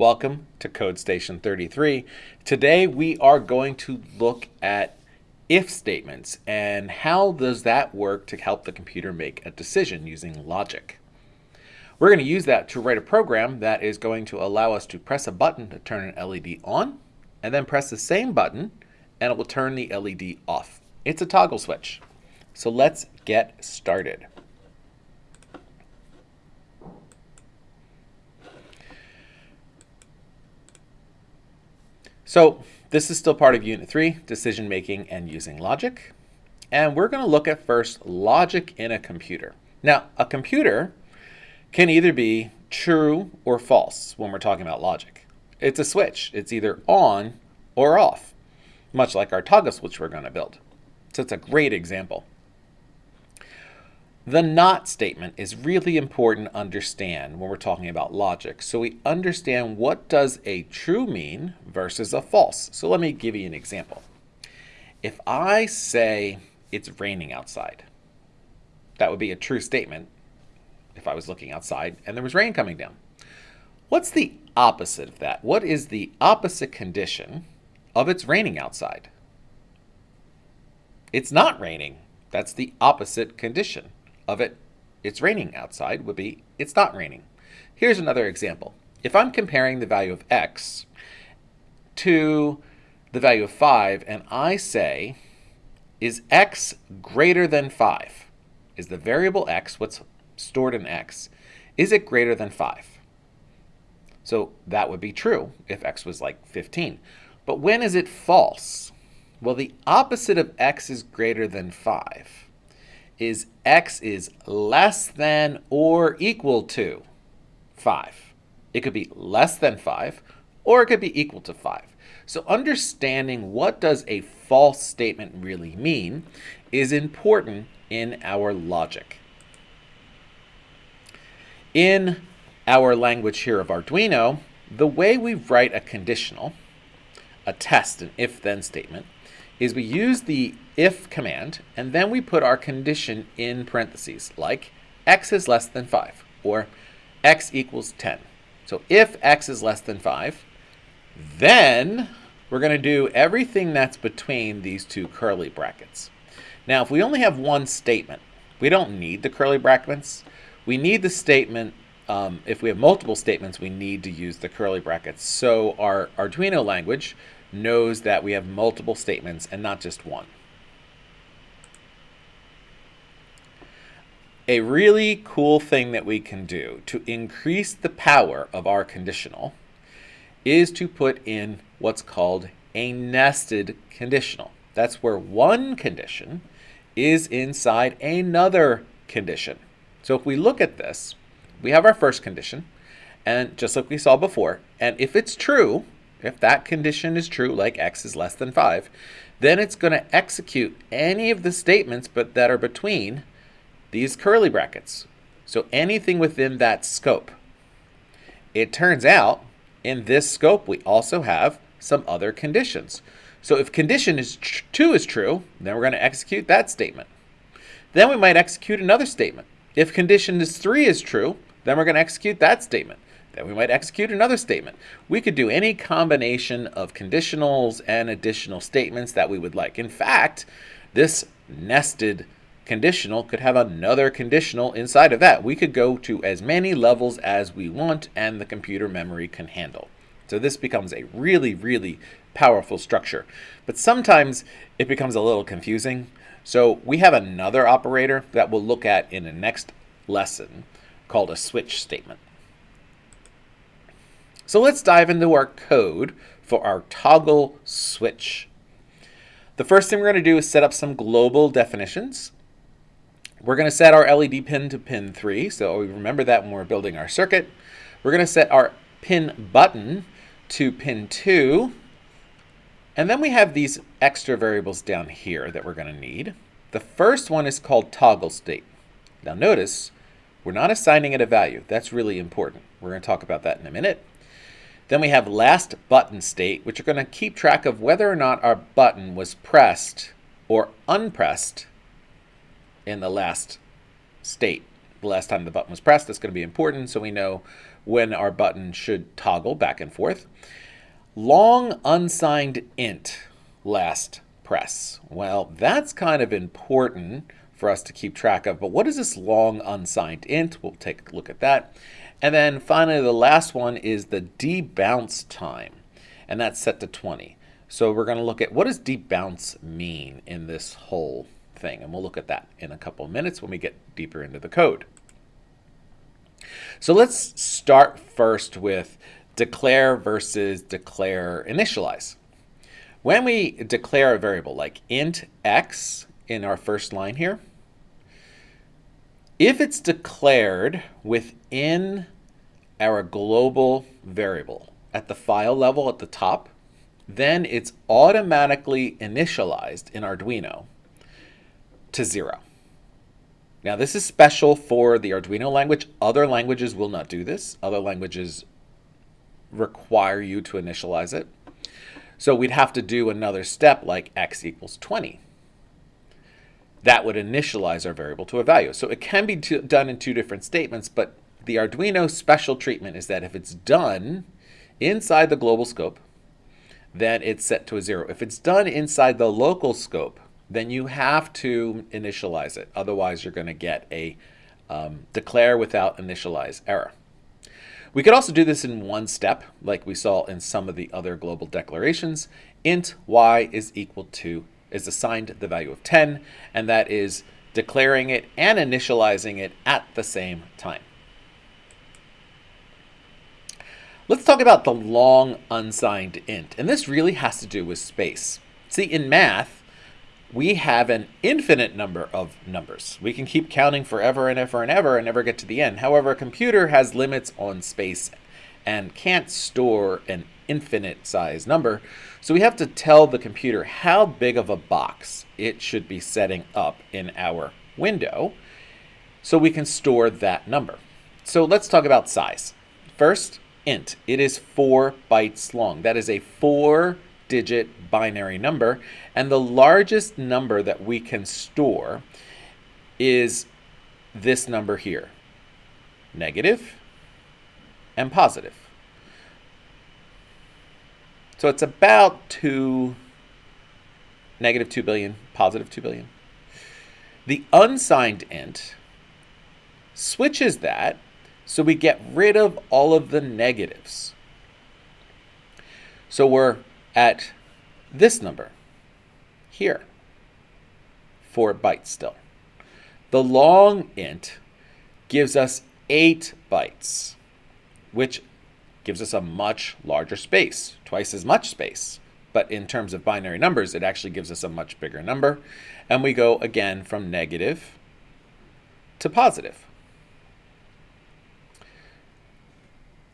Welcome to Code Station 33. Today we are going to look at if statements and how does that work to help the computer make a decision using logic. We're going to use that to write a program that is going to allow us to press a button to turn an LED on and then press the same button and it will turn the LED off. It's a toggle switch. So let's get started. So this is still part of Unit 3, Decision Making and Using Logic. And we're going to look at first logic in a computer. Now, a computer can either be true or false when we're talking about logic. It's a switch. It's either on or off, much like our toggle switch we're going to build. So it's a great example. The not statement is really important to understand when we're talking about logic. So we understand what does a true mean versus a false. So let me give you an example. If I say it's raining outside, that would be a true statement if I was looking outside and there was rain coming down. What's the opposite of that? What is the opposite condition of it's raining outside? It's not raining. That's the opposite condition of it, it's raining outside, would be it's not raining. Here's another example. If I'm comparing the value of x to the value of 5, and I say, is x greater than 5? Is the variable x, what's stored in x, is it greater than 5? So that would be true if x was like 15. But when is it false? Well, the opposite of x is greater than 5 is x is less than or equal to 5. It could be less than 5 or it could be equal to 5. So understanding what does a false statement really mean is important in our logic. In our language here of Arduino, the way we write a conditional, a test, an if-then statement, is we use the if command, and then we put our condition in parentheses, like x is less than 5, or x equals 10. So if x is less than 5, then we're going to do everything that's between these two curly brackets. Now, if we only have one statement, we don't need the curly brackets. We need the statement, um, if we have multiple statements, we need to use the curly brackets. So our Arduino language knows that we have multiple statements and not just one. A really cool thing that we can do to increase the power of our conditional is to put in what's called a nested conditional. That's where one condition is inside another condition. So if we look at this, we have our first condition, and just like we saw before, and if it's true, if that condition is true, like x is less than 5, then it's going to execute any of the statements but that are between these curly brackets. So anything within that scope. It turns out in this scope we also have some other conditions. So if condition is 2 is true, then we're going to execute that statement. Then we might execute another statement. If condition is 3 is true, then we're going to execute that statement. Then we might execute another statement. We could do any combination of conditionals and additional statements that we would like. In fact, this nested conditional could have another conditional inside of that. We could go to as many levels as we want and the computer memory can handle. So this becomes a really, really powerful structure. But sometimes it becomes a little confusing. So we have another operator that we'll look at in the next lesson called a switch statement. So let's dive into our code for our toggle switch. The first thing we're going to do is set up some global definitions. We're going to set our LED pin to pin 3, so we remember that when we're building our circuit. We're going to set our pin button to pin 2. And then we have these extra variables down here that we're going to need. The first one is called toggle state. Now notice, we're not assigning it a value. That's really important. We're going to talk about that in a minute. Then we have last button state, which are going to keep track of whether or not our button was pressed or unpressed in the last state. The last time the button was pressed, that's going to be important so we know when our button should toggle back and forth. Long unsigned int last press. Well, that's kind of important for us to keep track of. But what is this long unsigned int? We'll take a look at that. And then finally, the last one is the debounce time, and that's set to 20. So we're going to look at what does debounce mean in this whole thing, and we'll look at that in a couple of minutes when we get deeper into the code. So let's start first with declare versus declare initialize. When we declare a variable like int x in our first line here, if it's declared within our global variable at the file level at the top, then it's automatically initialized in Arduino to zero. Now this is special for the Arduino language. Other languages will not do this. Other languages require you to initialize it. So we'd have to do another step like x equals 20 that would initialize our variable to a value. So it can be done in two different statements, but the Arduino special treatment is that if it's done inside the global scope, then it's set to a zero. If it's done inside the local scope, then you have to initialize it. Otherwise, you're going to get a um, declare without initialize error. We could also do this in one step, like we saw in some of the other global declarations. int y is equal to is assigned the value of 10, and that is declaring it and initializing it at the same time. Let's talk about the long unsigned int, and this really has to do with space. See, in math, we have an infinite number of numbers. We can keep counting forever and ever and ever and never get to the end. However, a computer has limits on space and can't store an infinite size number. So we have to tell the computer how big of a box it should be setting up in our window so we can store that number. So let's talk about size. First, int. It is four bytes long. That is a four digit binary number. And the largest number that we can store is this number here, negative and positive. So it's about 2, negative 2 billion, positive 2 billion. The unsigned int switches that so we get rid of all of the negatives. So we're at this number here, 4 bytes still. The long int gives us 8 bytes, which gives us a much larger space, twice as much space. But in terms of binary numbers, it actually gives us a much bigger number. And we go again from negative to positive.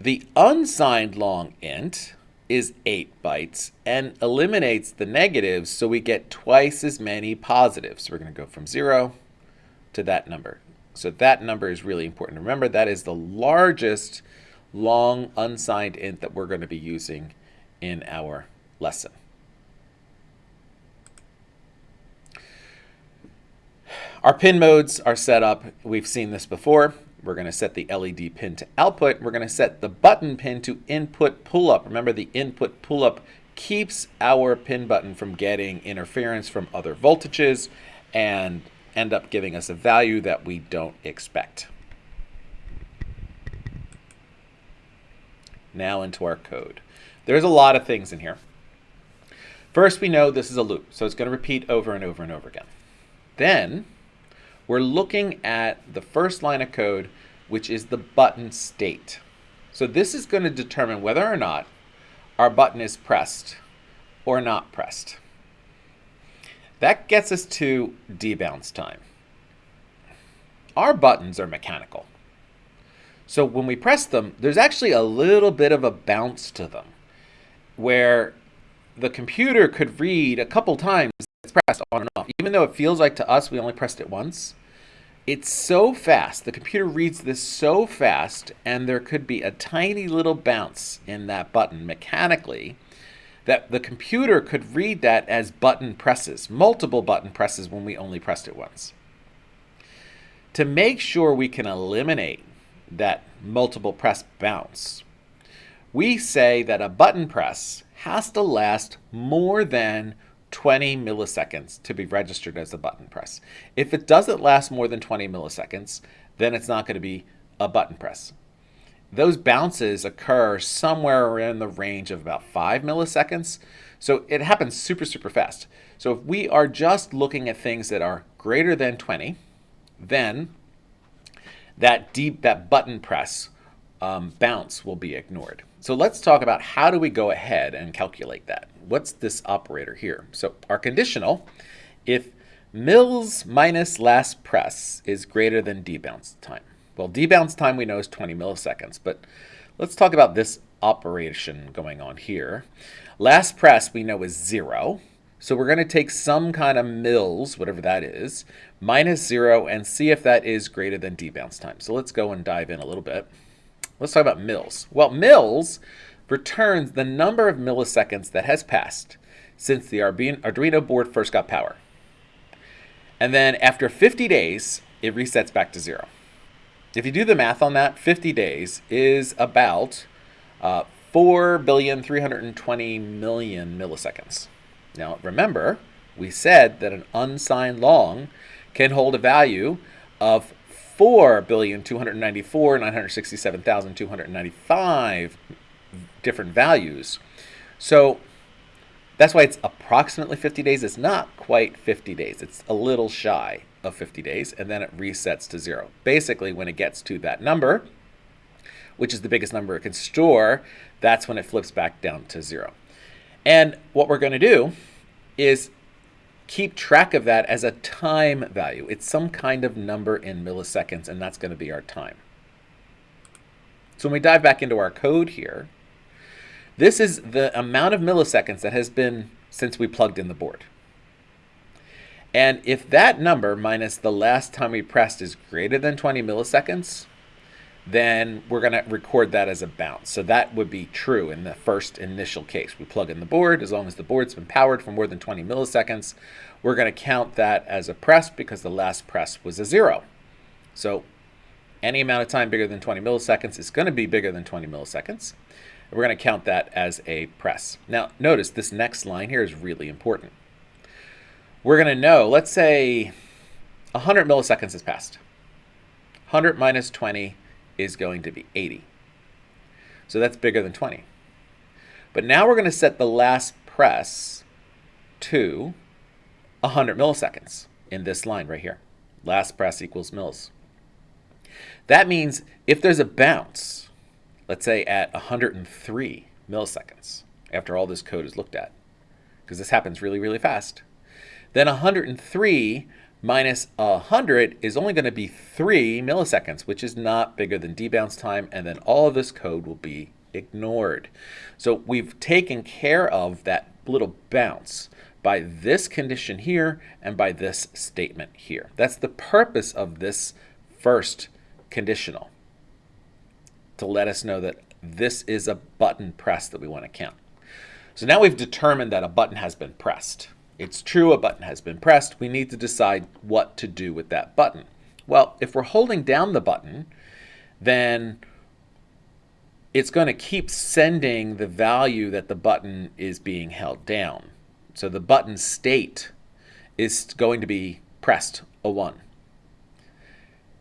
The unsigned long int is 8 bytes and eliminates the negatives so we get twice as many positives. So we're going to go from 0 to that number. So that number is really important. Remember, that is the largest long unsigned int that we're going to be using in our lesson. Our pin modes are set up. We've seen this before. We're going to set the LED pin to output. We're going to set the button pin to input pull-up. Remember, the input pull-up keeps our pin button from getting interference from other voltages and end up giving us a value that we don't expect. Now into our code. There's a lot of things in here. First, we know this is a loop, so it's going to repeat over and over and over again. Then, we're looking at the first line of code, which is the button state. So this is going to determine whether or not our button is pressed or not pressed. That gets us to debounce time. Our buttons are mechanical. So when we press them, there's actually a little bit of a bounce to them where the computer could read a couple times it's pressed on and off. Even though it feels like to us we only pressed it once, it's so fast. The computer reads this so fast and there could be a tiny little bounce in that button mechanically that the computer could read that as button presses, multiple button presses when we only pressed it once. To make sure we can eliminate that multiple press bounce, we say that a button press has to last more than 20 milliseconds to be registered as a button press. If it doesn't last more than 20 milliseconds, then it's not going to be a button press. Those bounces occur somewhere in the range of about 5 milliseconds. So it happens super, super fast. So if we are just looking at things that are greater than 20, then that deep, that button press um, bounce will be ignored. So let's talk about how do we go ahead and calculate that. What's this operator here? So our conditional, if mils minus last press is greater than debounce time. Well, debounce time we know is 20 milliseconds, but let's talk about this operation going on here. Last press we know is zero. So we're going to take some kind of mils, whatever that is, minus 0, and see if that is greater than debounce time. So let's go and dive in a little bit. Let's talk about mils. Well, mils returns the number of milliseconds that has passed since the Arduino board first got power. And then after 50 days, it resets back to 0. If you do the math on that, 50 days is about uh, 4,320 million milliseconds. Now remember, we said that an unsigned long can hold a value of 4,294,967,295 different values. So that's why it's approximately 50 days. It's not quite 50 days. It's a little shy of 50 days, and then it resets to zero. Basically, when it gets to that number, which is the biggest number it can store, that's when it flips back down to zero. And what we're going to do is keep track of that as a time value. It's some kind of number in milliseconds, and that's going to be our time. So when we dive back into our code here, this is the amount of milliseconds that has been since we plugged in the board. And if that number minus the last time we pressed is greater than 20 milliseconds, then we're going to record that as a bounce. So that would be true in the first initial case. We plug in the board. As long as the board's been powered for more than 20 milliseconds, we're going to count that as a press because the last press was a zero. So any amount of time bigger than 20 milliseconds is going to be bigger than 20 milliseconds. We're going to count that as a press. Now, notice this next line here is really important. We're going to know, let's say 100 milliseconds has passed. 100 minus 20 is going to be 80. So that's bigger than 20. But now we're going to set the last press to 100 milliseconds in this line right here. Last press equals mils. That means if there's a bounce, let's say at 103 milliseconds after all this code is looked at, because this happens really, really fast, then 103 minus 100 is only going to be 3 milliseconds, which is not bigger than debounce time, and then all of this code will be ignored. So we've taken care of that little bounce by this condition here and by this statement here. That's the purpose of this first conditional, to let us know that this is a button press that we want to count. So now we've determined that a button has been pressed. It's true a button has been pressed. We need to decide what to do with that button. Well, if we're holding down the button, then it's going to keep sending the value that the button is being held down. So the button state is going to be pressed a 1.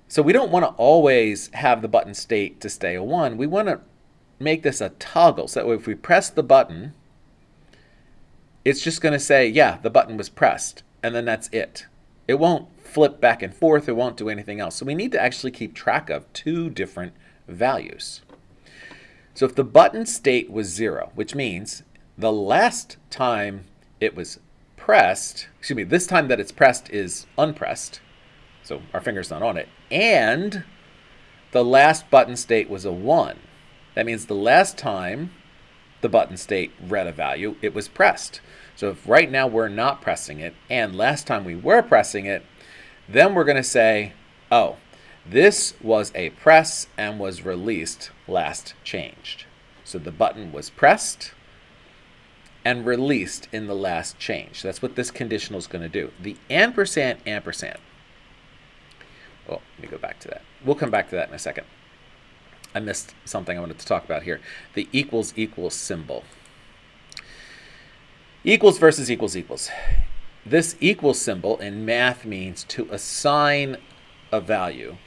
So we don't want to always have the button state to stay a 1. We want to make this a toggle. So if we press the button, it's just going to say, yeah, the button was pressed, and then that's it. It won't flip back and forth. It won't do anything else. So we need to actually keep track of two different values. So if the button state was 0, which means the last time it was pressed, excuse me, this time that it's pressed is unpressed, so our finger's not on it, and the last button state was a 1. That means the last time the button state read a value, it was pressed. So if right now we're not pressing it, and last time we were pressing it, then we're going to say, oh, this was a press and was released last changed. So the button was pressed and released in the last change. That's what this conditional is going to do. The ampersand ampersand. Oh, let me go back to that. We'll come back to that in a second. I missed something I wanted to talk about here. The equals equals symbol. Equals versus equals equals. This equals symbol in math means to assign a value.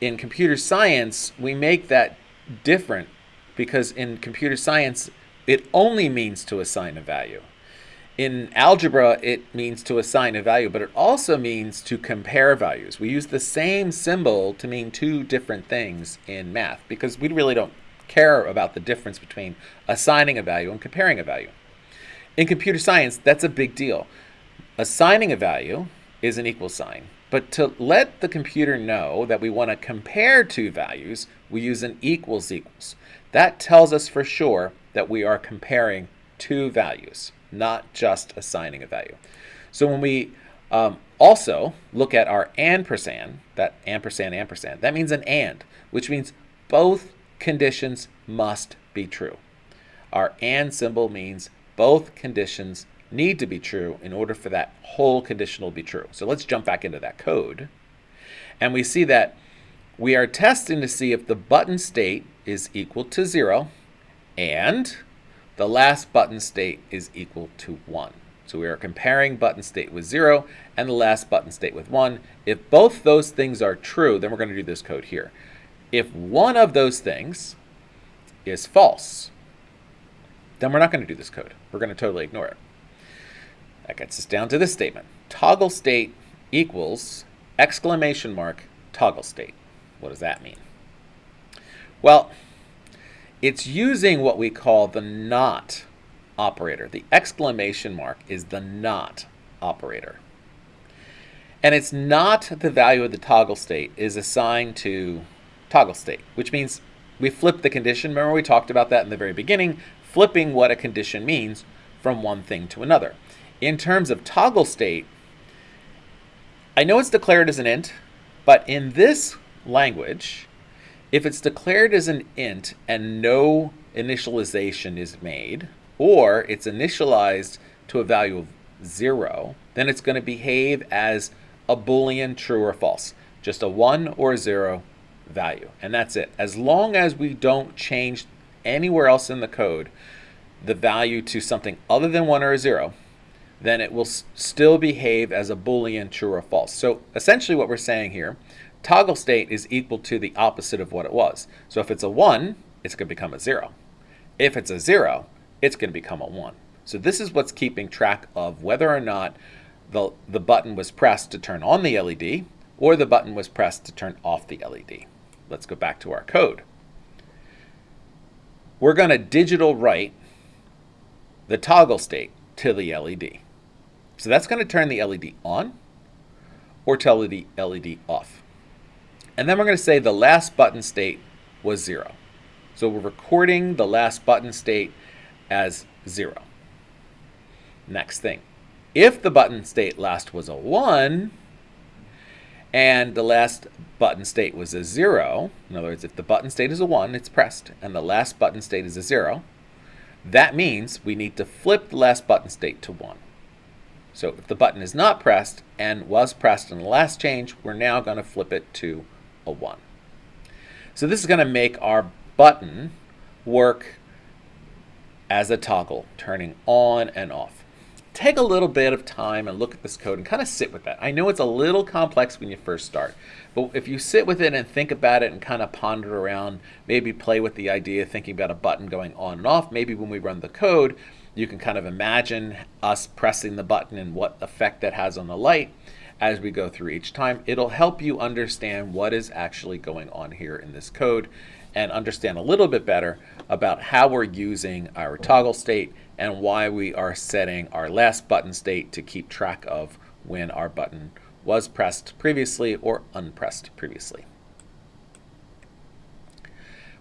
In computer science, we make that different because in computer science, it only means to assign a value. In algebra, it means to assign a value, but it also means to compare values. We use the same symbol to mean two different things in math because we really don't care about the difference between assigning a value and comparing a value. In computer science, that's a big deal. Assigning a value is an equal sign, but to let the computer know that we want to compare two values, we use an equals equals. That tells us for sure that we are comparing two values not just assigning a value. So when we um, also look at our ampersand, that ampersand, ampersand, that means an and, which means both conditions must be true. Our and symbol means both conditions need to be true in order for that whole conditional to be true. So let's jump back into that code. And we see that we are testing to see if the button state is equal to 0 and the last button state is equal to 1. So we are comparing button state with 0 and the last button state with 1. If both those things are true, then we're going to do this code here. If one of those things is false, then we're not going to do this code. We're going to totally ignore it. That gets us down to this statement. Toggle state equals exclamation mark toggle state. What does that mean? Well, it's using what we call the not operator. The exclamation mark is the not operator. And it's not the value of the toggle state is assigned to toggle state, which means we flip the condition. Remember we talked about that in the very beginning, flipping what a condition means from one thing to another. In terms of toggle state, I know it's declared as an int, but in this language, if it's declared as an int and no initialization is made, or it's initialized to a value of zero, then it's going to behave as a Boolean true or false, just a one or a zero value. And that's it. As long as we don't change anywhere else in the code the value to something other than one or a zero, then it will still behave as a Boolean true or false. So essentially what we're saying here toggle state is equal to the opposite of what it was. So if it's a 1, it's going to become a 0. If it's a 0, it's going to become a 1. So this is what's keeping track of whether or not the, the button was pressed to turn on the LED or the button was pressed to turn off the LED. Let's go back to our code. We're going to digital write the toggle state to the LED. So that's going to turn the LED on or tell the LED off. And then we're going to say the last button state was 0. So we're recording the last button state as 0. Next thing. If the button state last was a 1, and the last button state was a 0, in other words, if the button state is a 1, it's pressed, and the last button state is a 0, that means we need to flip the last button state to 1. So if the button is not pressed and was pressed in the last change, we're now going to flip it to a 1. So this is going to make our button work as a toggle, turning on and off. Take a little bit of time and look at this code and kind of sit with that. I know it's a little complex when you first start, but if you sit with it and think about it and kind of ponder around, maybe play with the idea, thinking about a button going on and off, maybe when we run the code, you can kind of imagine us pressing the button and what effect that has on the light as we go through each time. It'll help you understand what is actually going on here in this code and understand a little bit better about how we're using our toggle state and why we are setting our last button state to keep track of when our button was pressed previously or unpressed previously.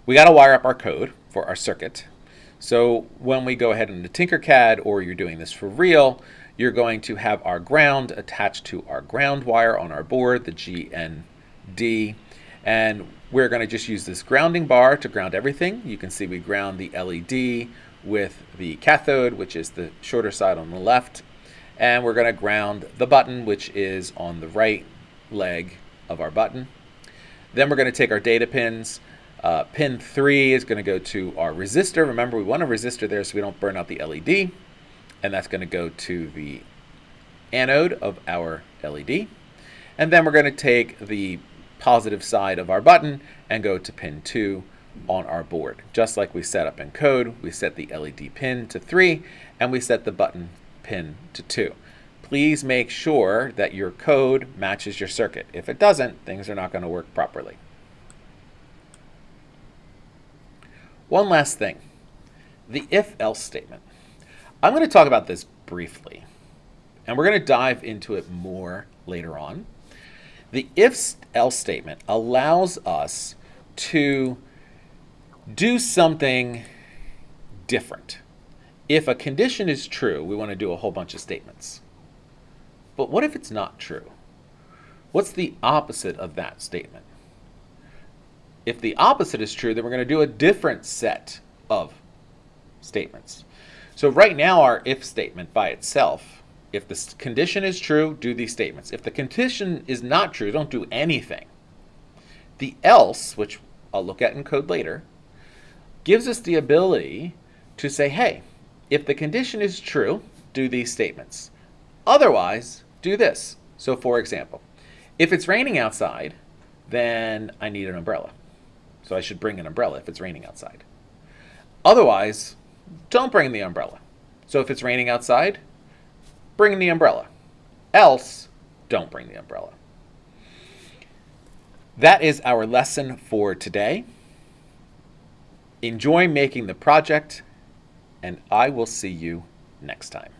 We got to wire up our code for our circuit. So when we go ahead into Tinkercad or you're doing this for real, you're going to have our ground attached to our ground wire on our board, the GND, and we're going to just use this grounding bar to ground everything. You can see we ground the LED with the cathode, which is the shorter side on the left, and we're going to ground the button, which is on the right leg of our button. Then we're going to take our data pins, Uh, pin 3 is going to go to our resistor. Remember, we want a resistor there so we don't burn out the LED. And that's going to go to the anode of our LED. And then we're going to take the positive side of our button and go to pin 2 on our board. Just like we set up in code, we set the LED pin to 3 and we set the button pin to 2. Please make sure that your code matches your circuit. If it doesn't, things are not going to work properly. One last thing, the if-else statement. I'm going to talk about this briefly, and we're going to dive into it more later on. The if-else statement allows us to do something different. If a condition is true, we want to do a whole bunch of statements. But what if it's not true? What's the opposite of that statement? If the opposite is true, then we're going to do a different set of statements. So right now our if statement by itself, if the condition is true, do these statements. If the condition is not true, don't do anything. The else, which I'll look at in code later, gives us the ability to say, hey, if the condition is true, do these statements. Otherwise, do this. So for example, if it's raining outside, then I need an umbrella. So I should bring an umbrella if it's raining outside. Otherwise, don't bring the umbrella. So if it's raining outside, bring the umbrella. Else, don't bring the umbrella. That is our lesson for today. Enjoy making the project, and I will see you next time.